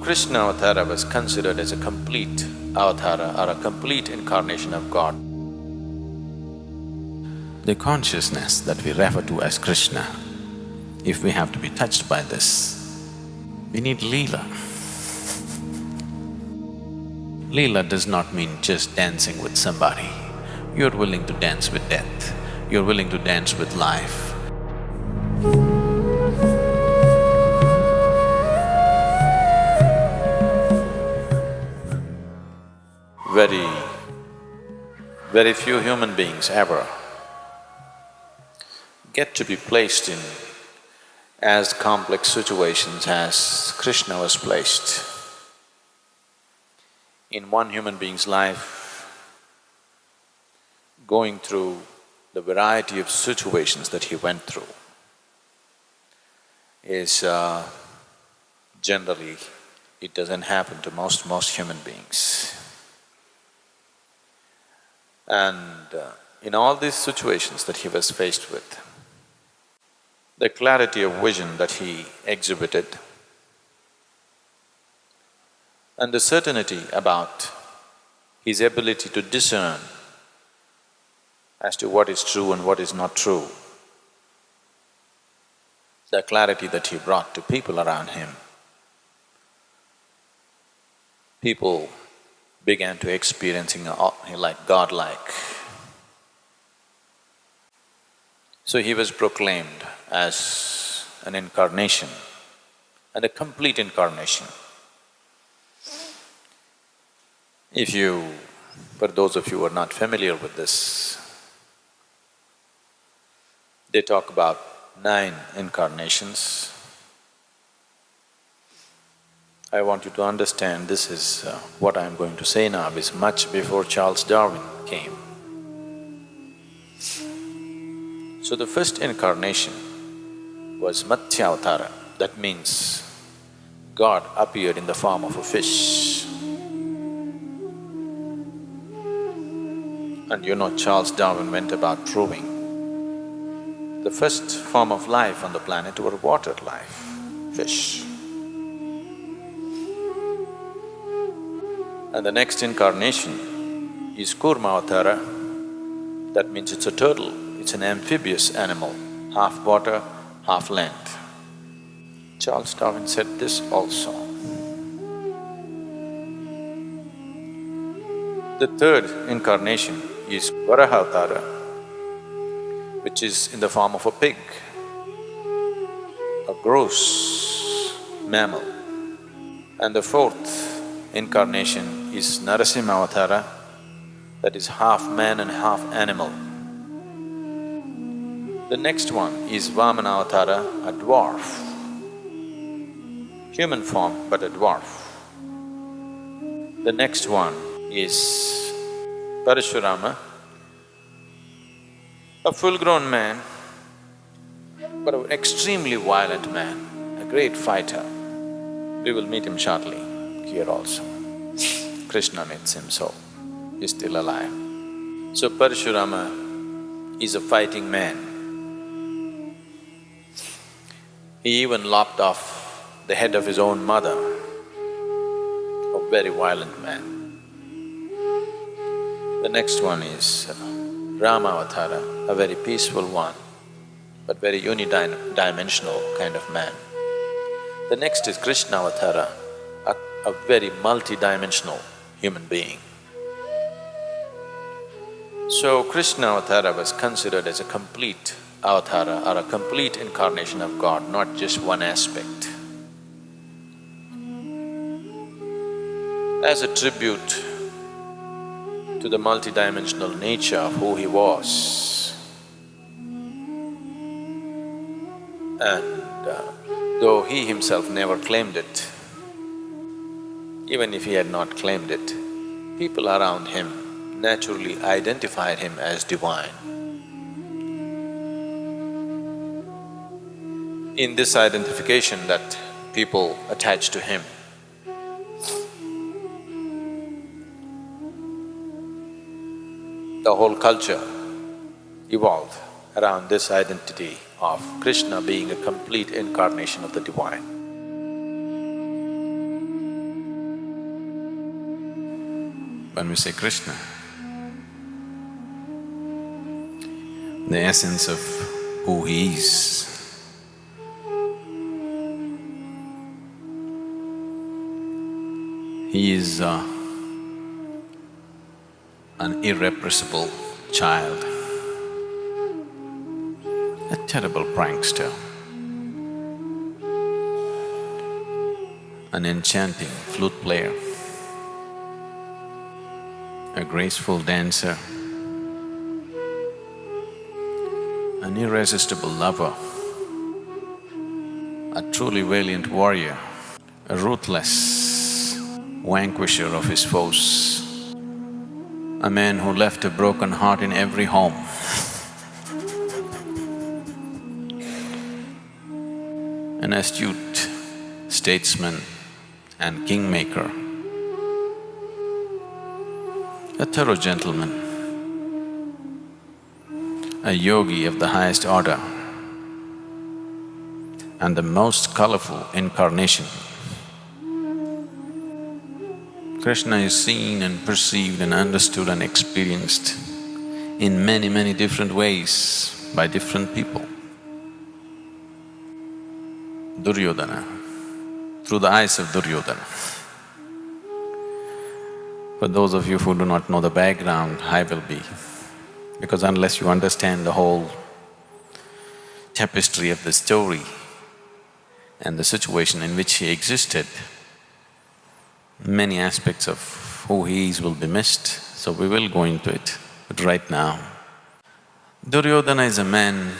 Krishna Avatara was considered as a complete avatara or a complete incarnation of God. The consciousness that we refer to as Krishna, if we have to be touched by this, we need Leela. Leela does not mean just dancing with somebody. You're willing to dance with death, you're willing to dance with life. Very, very few human beings ever get to be placed in as complex situations as Krishna was placed. In one human being's life, going through the variety of situations that he went through is uh, generally, it doesn't happen to most, most human beings. And uh, in all these situations that he was faced with, the clarity of vision that he exhibited and the certainty about his ability to discern as to what is true and what is not true, the clarity that he brought to people around him, people began to experiencing like godlike. So he was proclaimed as an incarnation and a complete incarnation. If you… for those of you who are not familiar with this, they talk about nine incarnations. I want you to understand this is… Uh, what I'm going to say now is much before Charles Darwin came. So the first incarnation was Matsyavatara, that means God appeared in the form of a fish. And you know Charles Darwin went about proving the first form of life on the planet were water life, fish. And the next incarnation is Kurmavatara, that means it's a turtle, it's an amphibious animal, half water, half land. Charles Darwin said this also. The third incarnation is Varahavatara, which is in the form of a pig, a gross mammal. And the fourth incarnation is Narasimhavatara, that is half man and half animal. The next one is Vamanavathara, a dwarf, human form but a dwarf. The next one is Parashurama, a full-grown man, but an extremely violent man, a great fighter. We will meet him shortly here also. Krishna meets him, so he's still alive. So Parashurama is a fighting man. He even lopped off the head of his own mother, a very violent man. The next one is uh, Ramavatara, a very peaceful one, but very unidimensional kind of man. The next is Krishna Krishnavatara, a, very multidimensional human being. So Krishnavatara was considered as a complete avatara or a complete incarnation of God, not just one aspect. As a tribute to the multidimensional nature of who he was. And uh, though he himself never claimed it, even if he had not claimed it, people around him naturally identified him as divine. in this identification that people attached to him. The whole culture evolved around this identity of Krishna being a complete incarnation of the divine. When we say Krishna, the essence of who he is. He is uh, an irrepressible child, a terrible prankster, an enchanting flute player, a graceful dancer, an irresistible lover, a truly valiant warrior, a ruthless vanquisher of his foes, a man who left a broken heart in every home. An astute statesman and kingmaker, a thorough gentleman, a yogi of the highest order, and the most colorful incarnation. Krishna is seen and perceived and understood and experienced in many, many different ways by different people. Duryodhana, through the eyes of Duryodhana. For those of you who do not know the background, I will be, because unless you understand the whole tapestry of the story and the situation in which he existed, many aspects of who he is will be missed, so we will go into it. But right now, Duryodhana is a man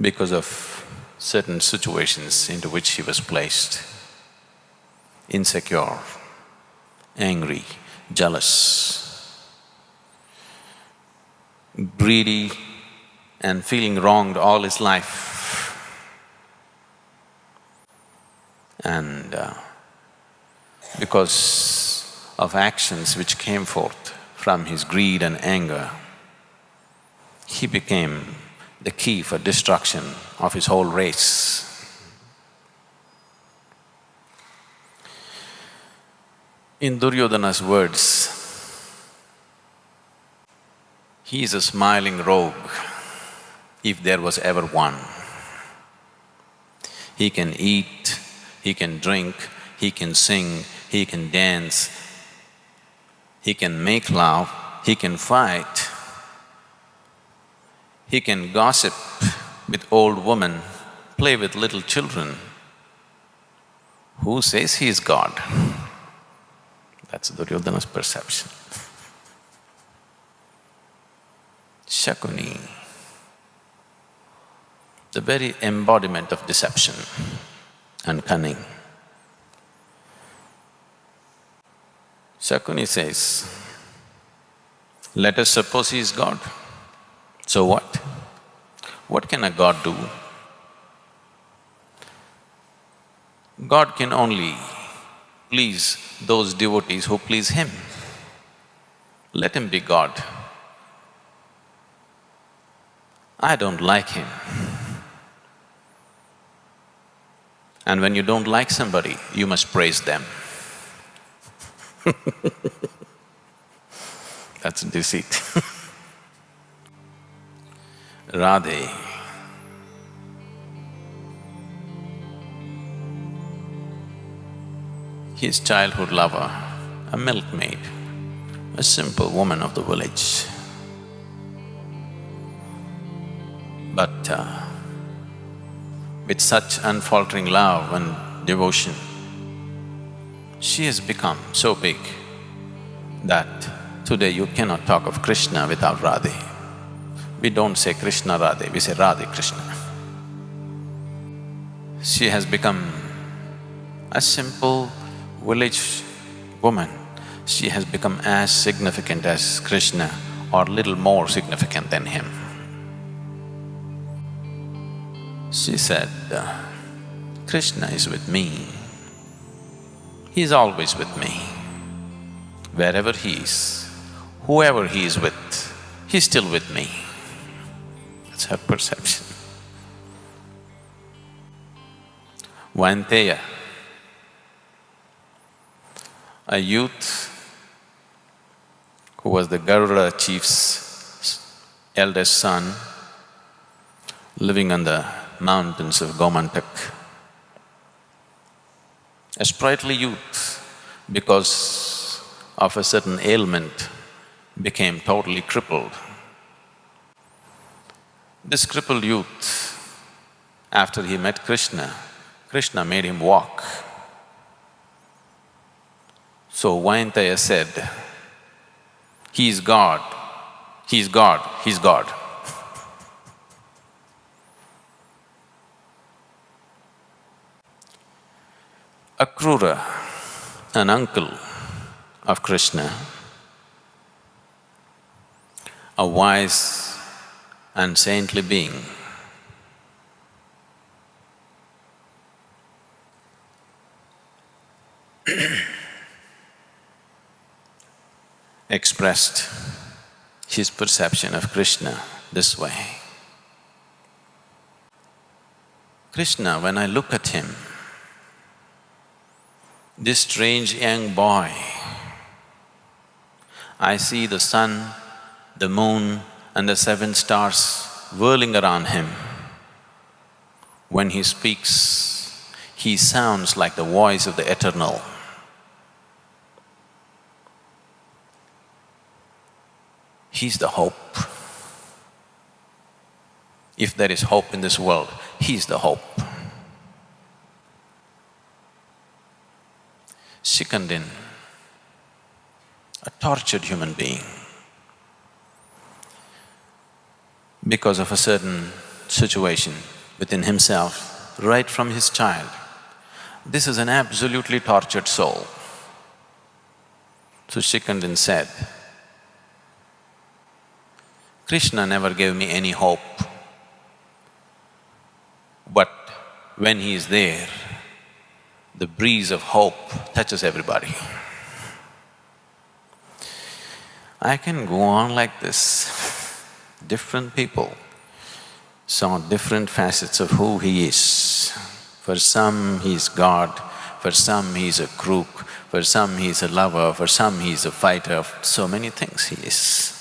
because of certain situations into which he was placed, insecure, angry, jealous, greedy and feeling wronged all his life. And uh, because of actions which came forth from his greed and anger, he became the key for destruction of his whole race. In Duryodhana's words, he is a smiling rogue, if there was ever one. He can eat, he can drink, he can sing, he can dance, he can make love, he can fight, he can gossip with old women, play with little children. Who says he is God? That's the Duryodhana's perception. Shakuni, the very embodiment of deception and cunning. Shakuni says, let us suppose he is God. So what? What can a god do? God can only please those devotees who please him. Let him be God. I don't like him. And when you don't like somebody, you must praise them. That's deceit Radhe. His childhood lover, a milkmaid, a simple woman of the village. But uh, with such unfaltering love and devotion, she has become so big that today you cannot talk of Krishna without Radhe. We don't say Krishna Radhe, we say Radhe Krishna. She has become a simple village woman. She has become as significant as Krishna or little more significant than him. She said, uh, Krishna is with me. He is always with me. Wherever he is, whoever he is with, he's still with me. That's her perception. Vainteya, a youth who was the Garuda chief's eldest son, living on the mountains of Gomantak. A sprightly youth, because of a certain ailment, became totally crippled. This crippled youth, after he met Krishna, Krishna made him walk. So Vaintaya said, he is God, he is God, he is God. Akrura, an uncle of Krishna, a wise and saintly being, expressed his perception of Krishna this way. Krishna, when I look at him, this strange young boy, I see the sun, the moon and the seven stars whirling around him. When he speaks, he sounds like the voice of the eternal. He's the hope. If there is hope in this world, He's the hope. Shikandin, a tortured human being, because of a certain situation within himself, right from his child. This is an absolutely tortured soul. So Shikandin said, Krishna never gave me any hope. But when he is there, the breeze of hope touches everybody. I can go on like this. Different people saw different facets of who he is. For some, he is God, for some, he is a crook, for some, he is a lover, for some, he is a fighter, so many things he is.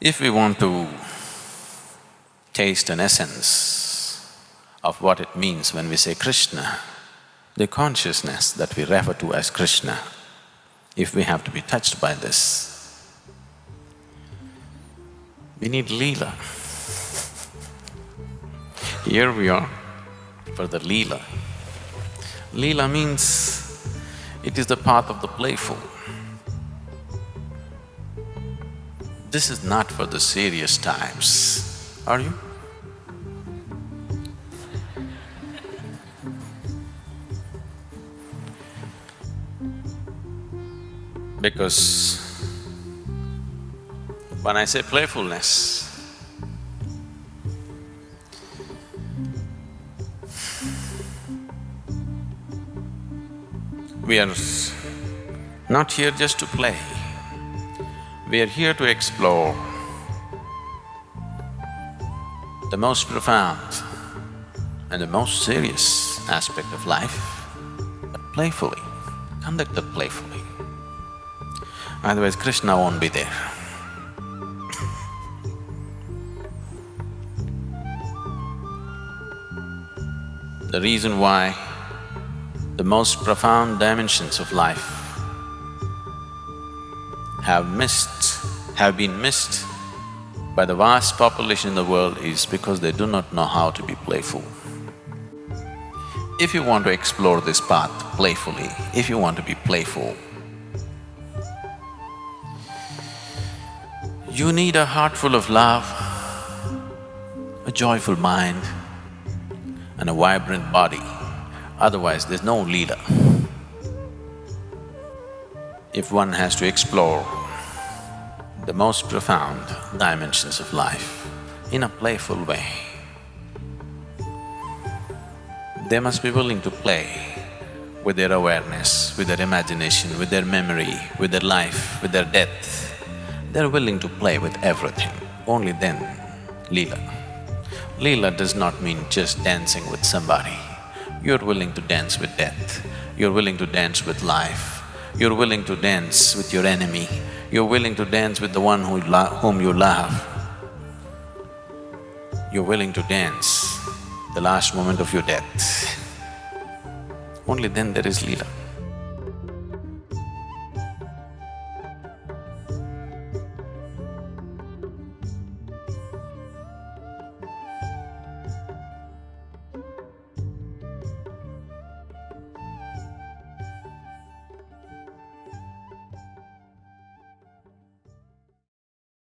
If we want to taste an essence of what it means when we say Krishna, the consciousness that we refer to as Krishna, if we have to be touched by this, we need Leela. Here we are for the Leela. Leela means it is the path of the playful. This is not for the serious times, are you? Because when I say playfulness, we are not here just to play. We are here to explore the most profound and the most serious aspect of life, but playfully, conducted playfully. Otherwise Krishna won't be there. The reason why the most profound dimensions of life have missed, have been missed by the vast population in the world is because they do not know how to be playful. If you want to explore this path playfully, if you want to be playful, you need a heart full of love, a joyful mind and a vibrant body, otherwise there's no Leela. if one has to explore the most profound dimensions of life in a playful way, they must be willing to play with their awareness, with their imagination, with their memory, with their life, with their death. They're willing to play with everything, only then Leela. Leela does not mean just dancing with somebody. You're willing to dance with death, you're willing to dance with life, you're willing to dance with your enemy, you're willing to dance with the one who whom you love, you're willing to dance the last moment of your death, only then there is Leela.